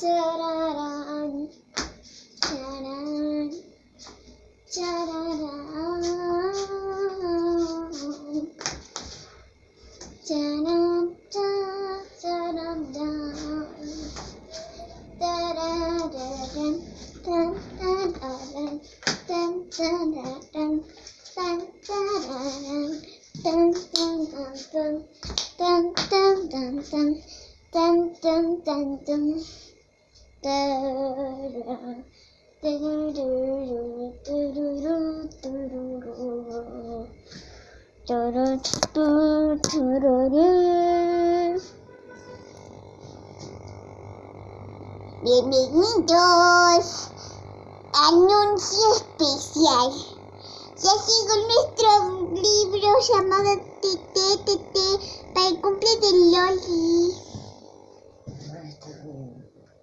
Cha-da-da. Cha-da. Cha-da-da. Cha-da. dun dun dun dun dun Bienvenidos. Anuncio especial. Ya sigo nuestro libro llamado Tete para el cumple de Loli.